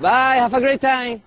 Bye. Have a great time.